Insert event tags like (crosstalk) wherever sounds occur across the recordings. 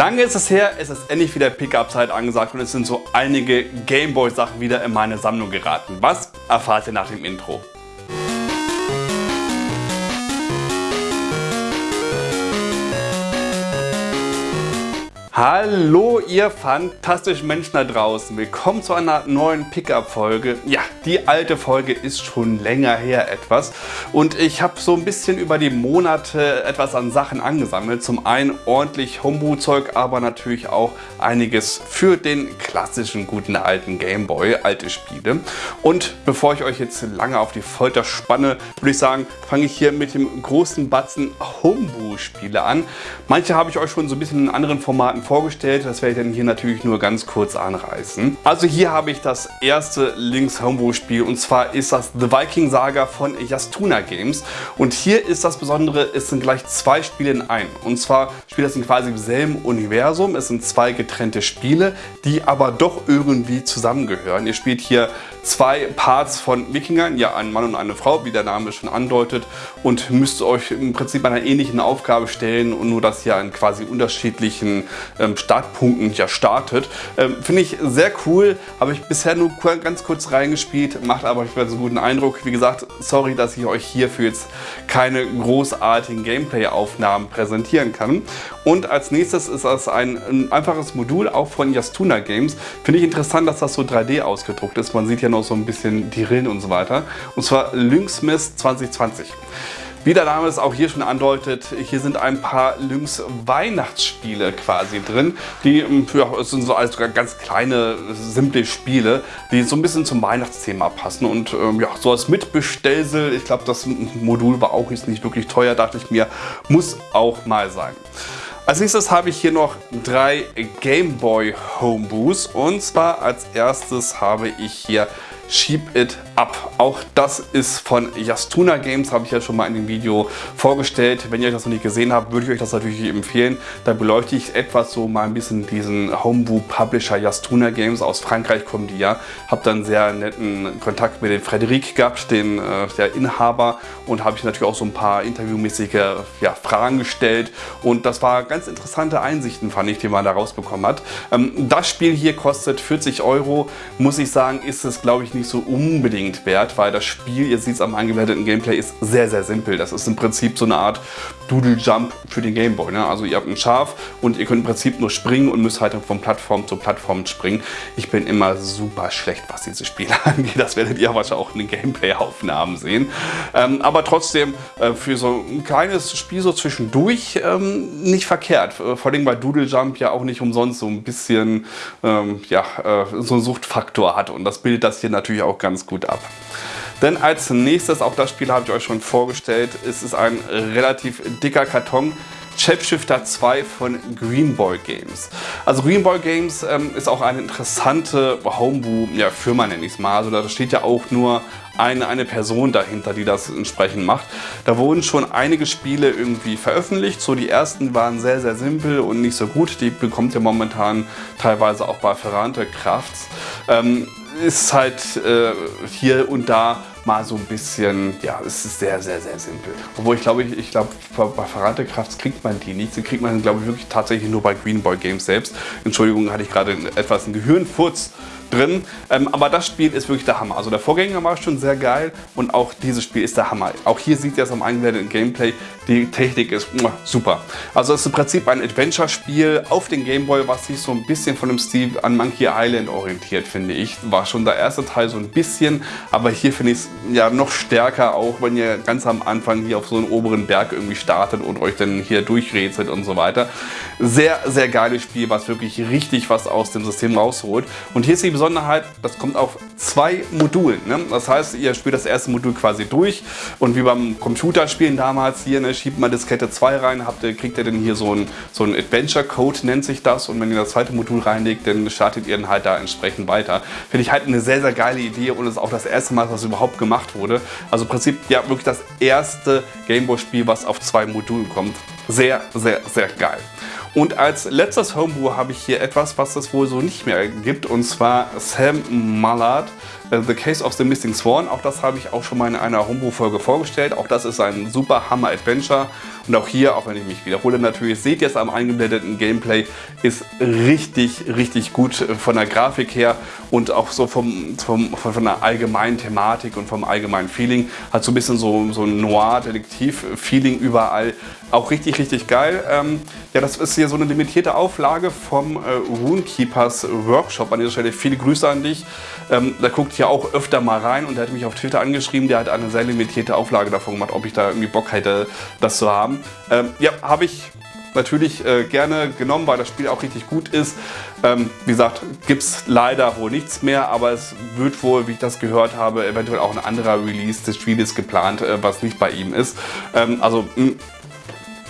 Lange ist es her, es ist endlich wieder Pickup-Zeit angesagt und es sind so einige Gameboy-Sachen wieder in meine Sammlung geraten. Was erfahrt ihr nach dem Intro? Hallo ihr fantastischen Menschen da draußen, willkommen zu einer neuen Pickup-Folge. Ja, die alte Folge ist schon länger her etwas und ich habe so ein bisschen über die Monate etwas an Sachen angesammelt. Zum einen ordentlich Homebrew-Zeug, aber natürlich auch einiges für den klassischen guten alten Gameboy, alte Spiele. Und bevor ich euch jetzt lange auf die Folter spanne, würde ich sagen, fange ich hier mit dem großen Batzen Homebrew-Spiele an. Manche habe ich euch schon so ein bisschen in anderen Formaten vorgestellt. Das werde ich dann hier natürlich nur ganz kurz anreißen. Also hier habe ich das erste Links Homebrew Spiel und zwar ist das The Viking Saga von Yastuna Games. Und hier ist das Besondere, es sind gleich zwei Spiele in einem. Und zwar spielt das in quasi im selben Universum. Es sind zwei getrennte Spiele, die aber doch irgendwie zusammengehören. Ihr spielt hier zwei Parts von Wikingern, ja ein Mann und eine Frau, wie der Name schon andeutet und müsst euch im Prinzip einer ähnlichen Aufgabe stellen und nur dass ihr an quasi unterschiedlichen ähm, Startpunkten ja startet. Ähm, Finde ich sehr cool, habe ich bisher nur ganz kurz reingespielt, macht aber ich so einen guten Eindruck. Wie gesagt, sorry, dass ich euch hierfür jetzt keine großartigen Gameplay-Aufnahmen präsentieren kann. Und als nächstes ist das ein, ein einfaches Modul, auch von Yastuna Games. Finde ich interessant, dass das so 3D ausgedruckt ist. Man sieht ja noch so ein bisschen die Rillen und so weiter. Und zwar Lynxmith 2020. Wie der Name es auch hier schon andeutet, hier sind ein paar Lynx Weihnachtsspiele quasi drin. Die ähm, ja, sind so als ganz kleine, simple Spiele, die so ein bisschen zum Weihnachtsthema passen. Und ähm, ja, so als Mitbestellsel, ich glaube das Modul war auch jetzt nicht wirklich teuer, dachte ich mir, muss auch mal sein. Als nächstes habe ich hier noch drei Game Boy Homebrews und zwar als erstes habe ich hier Sheep It Up. Auch das ist von Yastuna Games, habe ich ja schon mal in dem Video vorgestellt. Wenn ihr euch das noch nicht gesehen habt, würde ich euch das natürlich empfehlen. Da beleuchte ich etwas so mal ein bisschen diesen Homebrew Publisher Yastuna Games. Aus Frankreich kommen die ja. Habe dann sehr netten Kontakt mit dem Frederik gehabt, den äh, der Inhaber. Und habe ich natürlich auch so ein paar interviewmäßige ja, Fragen gestellt. Und das war ganz interessante Einsichten, fand ich, die man da rausbekommen hat. Ähm, das Spiel hier kostet 40 Euro. Muss ich sagen, ist es glaube ich nicht nicht so unbedingt wert, weil das Spiel, ihr seht es am angewerteten Gameplay, ist sehr, sehr simpel. Das ist im Prinzip so eine Art Doodle Jump für den Gameboy. Ne? Also ihr habt ein Schaf und ihr könnt im Prinzip nur springen und müsst halt von Plattform zu Plattform springen. Ich bin immer super schlecht, was diese Spiele (laughs) angeht. Das werdet ihr wahrscheinlich auch in den Gameplay-Aufnahmen sehen. Ähm, aber trotzdem äh, für so ein kleines Spiel so zwischendurch ähm, nicht verkehrt. Äh, vor allem, weil Doodle Jump ja auch nicht umsonst so ein bisschen ähm, ja, äh, so einen Suchtfaktor hat. Und das bildet das hier natürlich natürlich auch ganz gut ab. Denn als nächstes, auch das Spiel habe ich euch schon vorgestellt, ist es ein relativ dicker Karton. Shapeshifter 2 von Greenboy Games. Also Greenboy Games ähm, ist auch eine interessante Homebrew-Firma, ja, nenne ich es mal. Also da steht ja auch nur eine, eine Person dahinter, die das entsprechend macht. Da wurden schon einige Spiele irgendwie veröffentlicht. So die ersten waren sehr, sehr simpel und nicht so gut. Die bekommt ihr momentan teilweise auch bei Ferrante Crafts. Ähm, ist halt äh, hier und da mal so ein bisschen, ja, es ist sehr, sehr, sehr simpel. Obwohl ich glaube, ich, ich glaube, bei Verrate Crafts kriegt man die nicht. Die kriegt man, glaube ich, wirklich tatsächlich nur bei Greenboy Games selbst. Entschuldigung, hatte ich gerade etwas einen Gehirnfurz drin. Ähm, aber das Spiel ist wirklich der Hammer. Also der Vorgänger war schon sehr geil und auch dieses Spiel ist der Hammer. Auch hier sieht ihr es am eingeblendeten Gameplay, die Technik ist super. Also es ist im Prinzip ein Adventure-Spiel auf den Gameboy, was sich so ein bisschen von dem Stil an Monkey Island orientiert, finde ich. War schon der erste Teil so ein bisschen, aber hier finde ich es ja noch stärker, auch wenn ihr ganz am Anfang hier auf so einen oberen Berg irgendwie startet und euch dann hier durchrätselt und so weiter. Sehr, sehr geiles Spiel, was wirklich richtig was aus dem System rausholt. Und hier ist die Besonderheit, das kommt auf zwei Modulen. Ne? Das heißt, ihr spielt das erste Modul quasi durch und wie beim Computerspielen damals hier, ne, schiebt man Diskette 2 rein, habt kriegt ihr dann hier so ein, so Adventure Code, nennt sich das. Und wenn ihr das zweite Modul reinlegt, dann startet ihr dann halt da entsprechend weiter. Finde ich halt eine sehr, sehr geile Idee und ist auch das erste Mal, es überhaupt gemacht wurde. Also im Prinzip ja wirklich das erste Gameboy-Spiel, was auf zwei Modulen kommt. Sehr, sehr, sehr geil. Und als letztes Homebrew habe ich hier etwas, was es wohl so nicht mehr gibt, und zwar Sam Mallard. Äh, the Case of the Missing Swan, auch das habe ich auch schon mal in einer Homebrew-Folge vorgestellt. Auch das ist ein super Hammer-Adventure. Und auch hier, auch wenn ich mich wiederhole natürlich, seht ihr es am eingeblendeten Gameplay, ist richtig, richtig gut von der Grafik her und auch so vom, vom, von der allgemeinen Thematik und vom allgemeinen Feeling. Hat so ein bisschen so, so ein Noir-Detektiv-Feeling überall. Auch richtig, richtig geil. Ähm, ja, das ist hier so eine limitierte Auflage vom äh, Runekeepers Workshop. An dieser Stelle viele Grüße an dich. Ähm, da guckt hier auch öfter mal rein und der hat mich auf Twitter angeschrieben. Der hat eine sehr limitierte Auflage davon gemacht, ob ich da irgendwie Bock hätte, das zu haben. Ähm, ja, habe ich natürlich äh, gerne genommen, weil das Spiel auch richtig gut ist. Ähm, wie gesagt, gibt es leider wohl nichts mehr, aber es wird wohl, wie ich das gehört habe, eventuell auch ein anderer Release des Spieles geplant, äh, was nicht bei ihm ist. Ähm, also mh,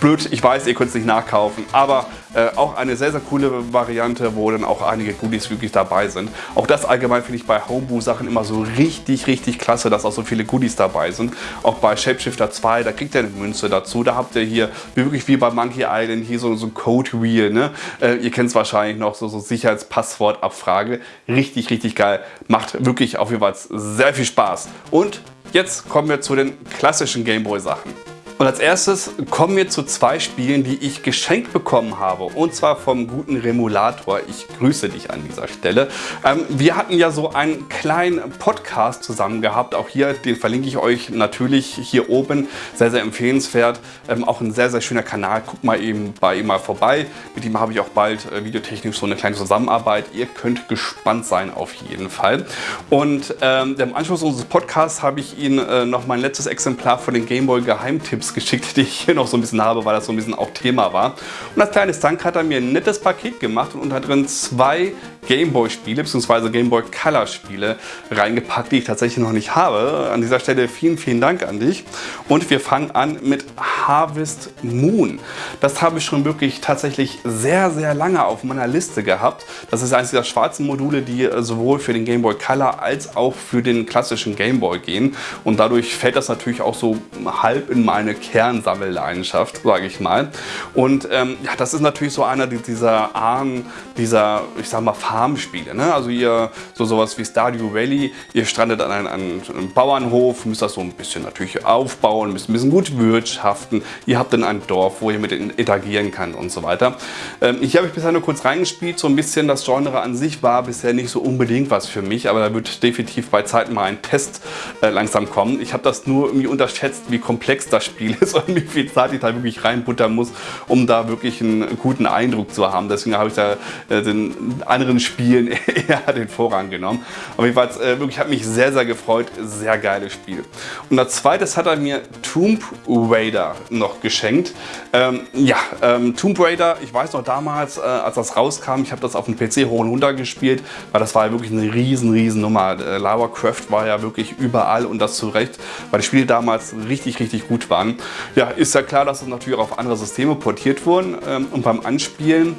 blöd, ich weiß, ihr könnt es nicht nachkaufen, aber äh, auch eine sehr, sehr coole Variante, wo dann auch einige Goodies wirklich dabei sind. Auch das allgemein finde ich bei Homebrew-Sachen immer so richtig, richtig klasse, dass auch so viele Goodies dabei sind. Auch bei Shapeshifter 2, da kriegt ihr eine Münze dazu. Da habt ihr hier, wirklich wie bei Monkey Island, hier so, so ein Code Wheel. Ne? Äh, ihr kennt es wahrscheinlich noch, so, so Sicherheitspasswortabfrage. Richtig, richtig geil. Macht wirklich auf jeden Fall sehr viel Spaß. Und jetzt kommen wir zu den klassischen Gameboy-Sachen. Und als erstes kommen wir zu zwei Spielen, die ich geschenkt bekommen habe. Und zwar vom guten Remulator. Ich grüße dich an dieser Stelle. Ähm, wir hatten ja so einen kleinen Podcast zusammen gehabt. Auch hier, den verlinke ich euch natürlich hier oben. Sehr, sehr empfehlenswert. Ähm, auch ein sehr, sehr schöner Kanal. Guckt mal eben bei ihm mal vorbei. Mit ihm habe ich auch bald äh, videotechnisch so eine kleine Zusammenarbeit. Ihr könnt gespannt sein auf jeden Fall. Und ähm, im Anschluss unseres Podcasts habe ich Ihnen äh, noch mein letztes Exemplar von den Gameboy Geheimtipps geschickt, die ich hier noch so ein bisschen habe, weil das so ein bisschen auch Thema war. Und als kleines Dank hat er mir ein nettes Paket gemacht und unter drin zwei Gameboy-Spiele bzw. Gameboy Color-Spiele reingepackt, die ich tatsächlich noch nicht habe. An dieser Stelle vielen, vielen Dank an dich. Und wir fangen an mit Harvest Moon. Das habe ich schon wirklich tatsächlich sehr, sehr lange auf meiner Liste gehabt. Das ist eines dieser schwarzen Module, die sowohl für den Gameboy Color als auch für den klassischen Gameboy gehen. Und dadurch fällt das natürlich auch so halb in meine Kernsammelleidenschaft, sage ich mal. Und ähm, ja, das ist natürlich so einer dieser Ahnen, dieser, ich sag mal, Farmspiele. Ne? Also ihr so sowas wie Stardew Valley, ihr strandet an einem, an einem, Bauernhof, müsst das so ein bisschen natürlich aufbauen, müsst ein bisschen gut wirtschaften. Ihr habt dann ein Dorf, wo ihr mit interagieren könnt und so weiter. Ähm, ich habe ich bisher nur kurz reingespielt, so ein bisschen das Genre an sich war bisher nicht so unbedingt was für mich, aber da wird definitiv bei Zeiten mal ein Test äh, langsam kommen. Ich habe das nur irgendwie unterschätzt, wie komplex das Spiel ist (laughs) und wie viel Zeit ich da wirklich reinbuttern muss, um da wirklich einen guten Eindruck zu haben. Deswegen habe ich da äh, den anderen Spielen (laughs) eher den Vorrang genommen. Aber jedenfalls äh, wirklich hat mich sehr, sehr gefreut. Sehr geiles Spiel. Und als zweites hat er mir Tomb Raider noch geschenkt. Ähm, ja, ähm, Tomb Raider, ich weiß noch damals, äh, als das rauskam, ich habe das auf dem PC hoch und runter gespielt, weil das war ja wirklich eine riesen, riesen Nummer. Äh, Lara Croft war ja wirklich überall und das zu Recht, weil die Spiele damals richtig, richtig gut waren. Ja, ist ja klar, dass es natürlich auch auf andere Systeme portiert wurden ähm, und beim Anspielen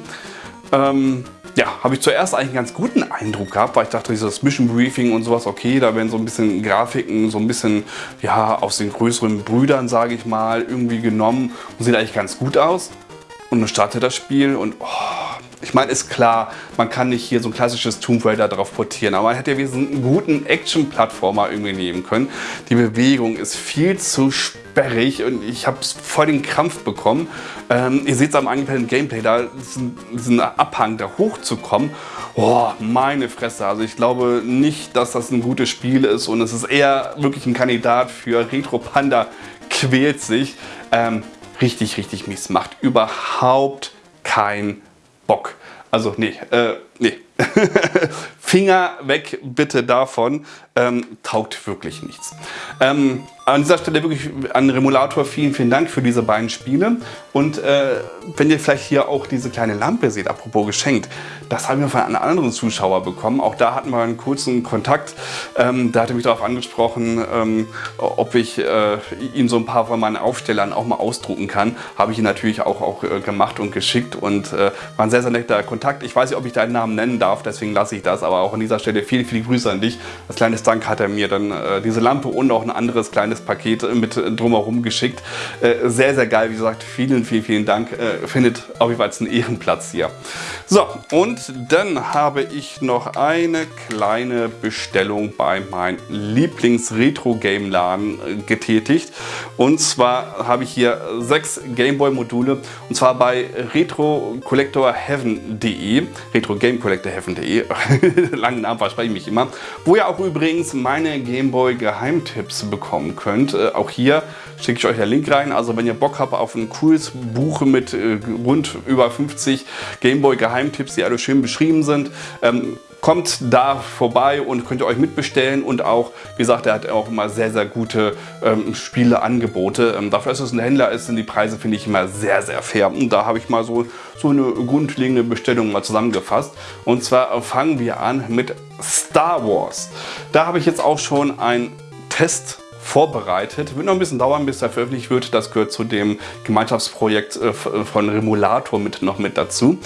ähm, ja, habe ich zuerst eigentlich einen ganz guten Eindruck gehabt, weil ich dachte, dieses Mission Briefing und sowas, okay, da werden so ein bisschen Grafiken, so ein bisschen, ja, aus den größeren Brüdern, sage ich mal, irgendwie genommen und sieht eigentlich ganz gut aus. Und dann startet das Spiel und oh, ich meine, ist klar, man kann nicht hier so ein klassisches Tomb Raider drauf portieren, aber man hätte ja wenigstens einen guten Action-Plattformer irgendwie nehmen können. Die Bewegung ist viel zu sperrig und ich habe voll den Krampf bekommen. Ähm, ihr seht es am angepeilten Gameplay, da ist ein, ist ein Abhang, da hochzukommen. Oh, meine Fresse. Also ich glaube nicht, dass das ein gutes Spiel ist und es ist eher wirklich ein Kandidat für Retro Panda quält sich. Ähm, richtig, richtig mies. Macht überhaupt keinen Bock. Also nee, äh, nee. (laughs) Finger weg bitte davon. Ähm, taugt wirklich nichts. Ähm, an dieser Stelle wirklich an Remulator vielen, vielen Dank für diese beiden Spiele. Und äh, wenn ihr vielleicht hier auch diese kleine Lampe seht, apropos geschenkt, das haben wir von einem anderen Zuschauer bekommen. Auch da hatten wir einen kurzen Kontakt. Ähm, da hat er mich darauf angesprochen, ähm, ob ich äh, ihm so ein paar von meinen Aufstellern auch mal ausdrucken kann. Habe ich ihn natürlich auch, auch äh, gemacht und geschickt und äh, war ein sehr, sehr netter Kontakt. Ich weiß nicht, ob ich deinen Namen nennen darf, deswegen lasse ich das, aber auch an dieser Stelle viele, viele Grüße an dich. Als kleines Dank hat er mir dann äh, diese Lampe und auch ein anderes kleines Paket mit drumherum geschickt. Äh, sehr, sehr geil. Wie gesagt, vielen, vielen, vielen Dank. Äh, findet auf jeden Fall einen Ehrenplatz hier. So, und dann habe ich noch eine kleine Bestellung bei meinem Lieblings-Retro-Game-Laden äh, getätigt. Und zwar habe ich hier sechs Gameboy-Module und zwar bei retrocollectorheaven.de retrogamecollectorheaven.de (laughs) langen Namen verspreche ich mich immer, wo ihr auch übrigens meine Gameboy-Geheimtipps bekommen könnt. Äh, auch hier schicke ich euch den Link rein. Also wenn ihr Bock habt auf ein cooles Buch mit äh, rund über 50 Gameboy-Geheimtipps, die alle schön beschrieben sind, ähm, kommt da vorbei und könnt ihr euch mitbestellen und auch, wie gesagt, er hat auch immer sehr, sehr gute ähm, Spieleangebote. Ähm, dafür, dass es ein Händler ist, sind die Preise, finde ich, immer sehr, sehr fair. Und da habe ich mal so, so eine grundlegende Bestellung mal zusammengefasst. Und zwar fangen wir an mit Star Wars. Da habe ich jetzt auch schon einen Test vorbereitet. Wird noch ein bisschen dauern, bis er veröffentlicht wird. Das gehört zu dem Gemeinschaftsprojekt äh, von Remulator mit, noch mit dazu.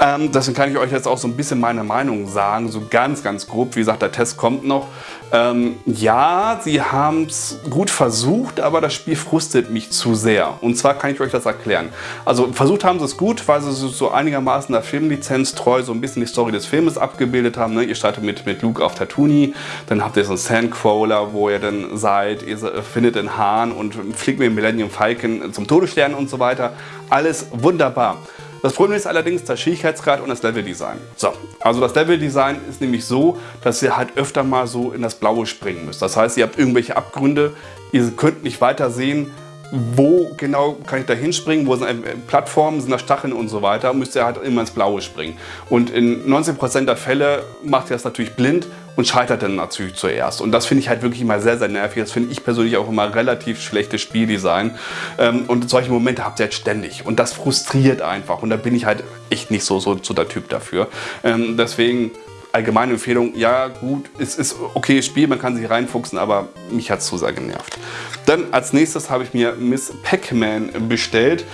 Ähm, deswegen kann ich euch jetzt auch so ein bisschen meine Meinung sagen, so ganz, ganz grob. Wie gesagt, der Test kommt noch. Ähm, ja, sie haben es gut versucht, aber das Spiel frustet mich zu sehr. Und zwar kann ich euch das erklären. Also versucht haben sie es gut, weil sie so einigermaßen der Filmlizenz treu so ein bisschen die Story des Filmes abgebildet haben. Ne? Ihr startet mit, mit Luke auf Tatooine, dann habt ihr so einen Sandcrawler, wo ihr dann seid, ihr findet den Hahn und fliegt mit dem Millennium Falcon zum Todesstern und so weiter. Alles wunderbar. Das Problem ist allerdings der Schwierigkeitsgrad und das Leveldesign. So, also das Leveldesign ist nämlich so, dass ihr halt öfter mal so in das Blaue springen müsst. Das heißt, ihr habt irgendwelche Abgründe, ihr könnt nicht weiter sehen, wo genau kann ich da hinspringen, wo sind äh, Plattformen, sind da Stacheln und so weiter, müsst ihr halt immer ins Blaue springen. Und in 90% der Fälle macht ihr das natürlich blind und scheitert dann natürlich zuerst. Und das finde ich halt wirklich immer sehr, sehr nervig. Das finde ich persönlich auch immer relativ schlechtes Spieldesign. Ähm, und solche Momente habt ihr halt ständig. Und das frustriert einfach. Und da bin ich halt echt nicht so, so, so der Typ dafür. Ähm, deswegen allgemeine Empfehlung, ja gut, es ist okay Spiel, man kann sich reinfuchsen, aber mich hat es zu sehr genervt. Dann als nächstes habe ich mir Miss Pac-Man bestellt.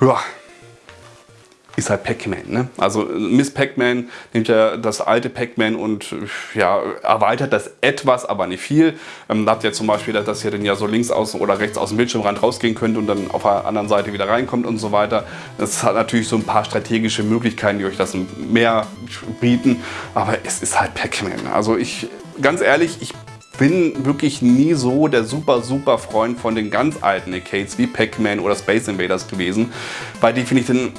Ja, ist halt Pac-Man. Ne? Also Miss Pac-Man nimmt ja das alte Pac-Man und ja, erweitert das etwas, aber nicht viel. Ähm, da habt ihr zum Beispiel, dass ihr dann ja so links aus oder rechts aus dem Bildschirmrand rausgehen könnt und dann auf der anderen Seite wieder reinkommt und so weiter. Das hat natürlich so ein paar strategische Möglichkeiten, die euch das mehr bieten, aber es ist halt Pac-Man. Also ich, ganz ehrlich, ich bin wirklich nie so der super, super Freund von den ganz alten Arcades wie Pac-Man oder Space Invaders gewesen, weil die finde ich dann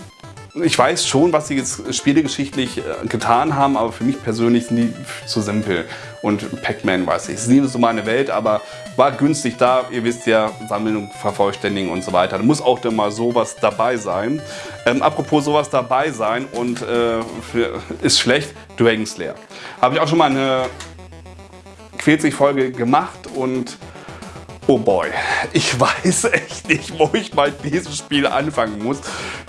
ich weiß schon, was sie jetzt spielegeschichtlich äh, getan haben, aber für mich persönlich sind die zu simpel. Und Pac-Man weiß ich, es ist nie so meine Welt, aber war günstig da. Ihr wisst ja, Sammlung, Vervollständigen und so weiter. Da muss auch dann mal sowas dabei sein. Ähm, apropos sowas dabei sein und äh, für, ist schlecht, Dragon Slayer. Habe ich auch schon mal eine Quält sich Folge gemacht und Oh boy, ich (laughs) weiß echt nicht, wo ich mal dieses Spiel anfangen muss.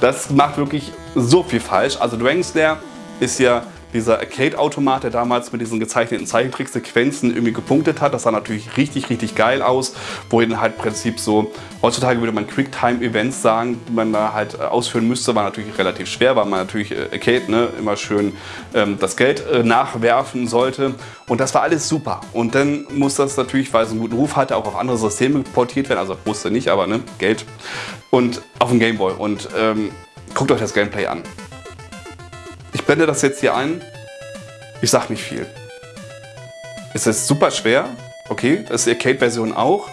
Das macht wirklich so viel falsch. Also Dragon Slayer ist ja dieser Arcade-Automat, der damals mit diesen gezeichneten Zeichentricksequenzen irgendwie gepunktet hat. Das sah natürlich richtig, richtig geil aus, wo dann halt im Prinzip so, heutzutage würde man Quicktime-Events sagen, die man da halt äh, ausführen müsste, war natürlich relativ schwer, weil man natürlich äh, Arcade ne, immer schön ähm, das Geld äh, nachwerfen sollte. Und das war alles super. Und dann muss das natürlich, weil es einen guten Ruf hatte, auch auf andere Systeme portiert werden. Also musste nicht, aber ne, Geld. Und auf den Gameboy. Und ähm, guckt euch das Gameplay an. Blende das jetzt hier ein. Ich sag nicht viel. Es ist super schwer. Okay, das ist die Arcade-Version auch.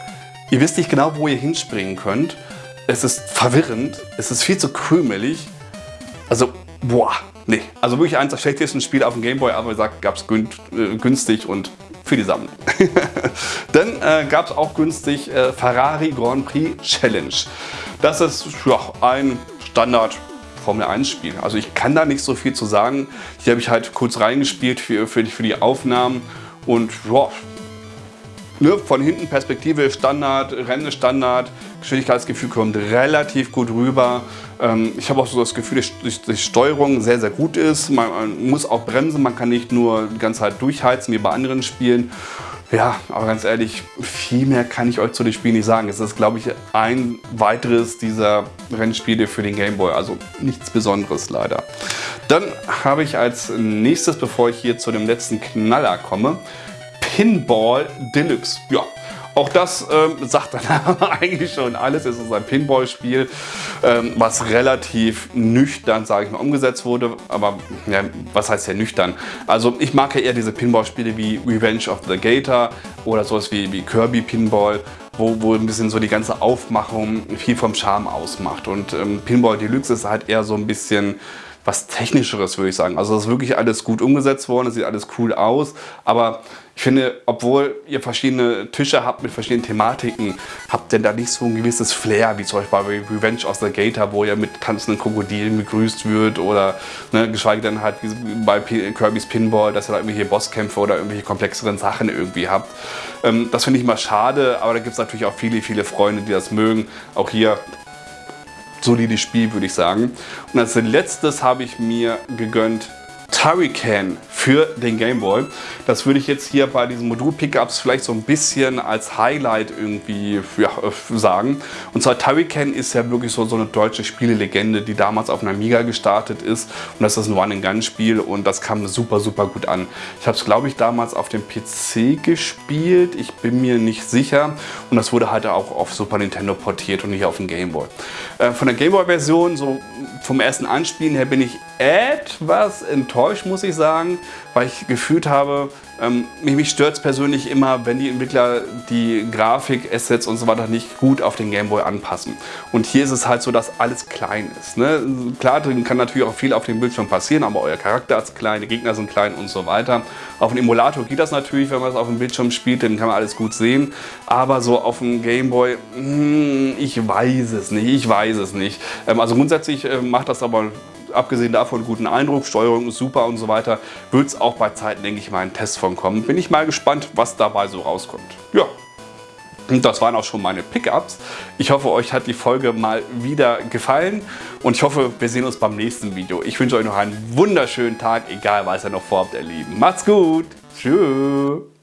Ihr wisst nicht genau, wo ihr hinspringen könnt. Es ist verwirrend. Es ist viel zu krümelig. Also, boah, nee. Also wirklich eins der schlechtesten Spiele auf dem Gameboy, aber wie gesagt, gab es äh, günstig und für die Sammlung. (laughs) Dann äh, gab es auch günstig äh, Ferrari Grand Prix Challenge. Das ist ja, ein Standard Formel 1 Spiel. Also ich kann da nicht so viel zu sagen. Hier habe ich halt kurz reingespielt für, für, die, für die Aufnahmen und ja, ne, von hinten Perspektive Standard, Rennen Standard, Geschwindigkeitsgefühl kommt relativ gut rüber. Ähm, ich habe auch so das Gefühl, dass die Steuerung sehr, sehr gut ist. Man, man muss auch bremsen, man kann nicht nur die ganze Zeit durchheizen wie bei anderen Spielen. Ja, aber ganz ehrlich, viel mehr kann ich euch zu dem Spiel nicht sagen. Es ist, glaube ich, ein weiteres dieser Rennspiele für den Game Boy. Also nichts Besonderes leider. Dann habe ich als nächstes, bevor ich hier zu dem letzten Knaller komme, Pinball Deluxe. Ja, auch das ähm, sagt dann (laughs) eigentlich schon alles. Es ist ein Pinball-Spiel, ähm, was relativ nüchtern, sage ich mal, umgesetzt wurde. Aber ja, was heißt ja nüchtern? Also ich mag ja eher diese Pinball-Spiele wie Revenge of the Gator oder sowas wie, wie Kirby Pinball. Wo, wo ein bisschen so die ganze Aufmachung viel vom Charme ausmacht. Und ähm, Pinball Deluxe ist halt eher so ein bisschen was Technischeres, würde ich sagen. Also es ist wirklich alles gut umgesetzt worden, es sieht alles cool aus, aber ich finde, obwohl ihr verschiedene Tische habt mit verschiedenen Thematiken, habt ihr da nicht so ein gewisses Flair, wie zum Beispiel bei Revenge of the Gator, wo ihr mit tanzenden Krokodilen begrüßt wird oder ne, geschweige denn halt bei Kirby's Pinball, dass ihr da irgendwelche Bosskämpfe oder irgendwelche komplexeren Sachen irgendwie habt. Ähm, das finde ich mal schade, aber da gibt es natürlich auch viele, viele Freunde, die das mögen. Auch hier solides Spiel, würde ich sagen. Und als letztes habe ich mir gegönnt Turrican für den Game Boy. Das würde ich jetzt hier bei diesen Modul-Pickups vielleicht so ein bisschen als Highlight irgendwie ja, sagen. Und zwar Turrican ist ja wirklich so, so eine deutsche Spielelegende, die damals auf einer Amiga gestartet ist. Und das ist ein One-and-Gun-Spiel und das kam super, super gut an. Ich habe es, glaube ich, damals auf dem PC gespielt. Ich bin mir nicht sicher. Und das wurde halt auch auf Super Nintendo portiert und nicht auf den Game Boy. Äh, von der Game Boy-Version, so vom ersten Anspielen her, bin ich etwas enttäuscht, muss ich sagen, weil ich gefühlt habe, ähm, mich stört es persönlich immer, wenn die Entwickler die Grafik, Assets und so weiter nicht gut auf den Gameboy anpassen. Und hier ist es halt so, dass alles klein ist. Ne? Klar, drin kann natürlich auch viel auf dem Bildschirm passieren, aber euer Charakter ist klein, die Gegner sind klein und so weiter. Auf dem Emulator geht das natürlich, wenn man es auf dem Bildschirm spielt, dann kann man alles gut sehen. Aber so auf dem Gameboy, hm, ich weiß es nicht, ich weiß es nicht. Ähm, also grundsätzlich äh, macht das aber abgesehen davon guten Eindruck, Steuerung ist super und so weiter, wird es auch bei Zeiten, denke ich mal, einen Test von kommen. Bin ich mal gespannt, was dabei so rauskommt. Ja, und das waren auch schon meine Pickups. Ich hoffe, euch hat die Folge mal wieder gefallen und ich hoffe, wir sehen uns beim nächsten Video. Ich wünsche euch noch einen wunderschönen Tag, egal was ihr noch vorhabt, ihr Lieben. Macht's gut. Tschüss.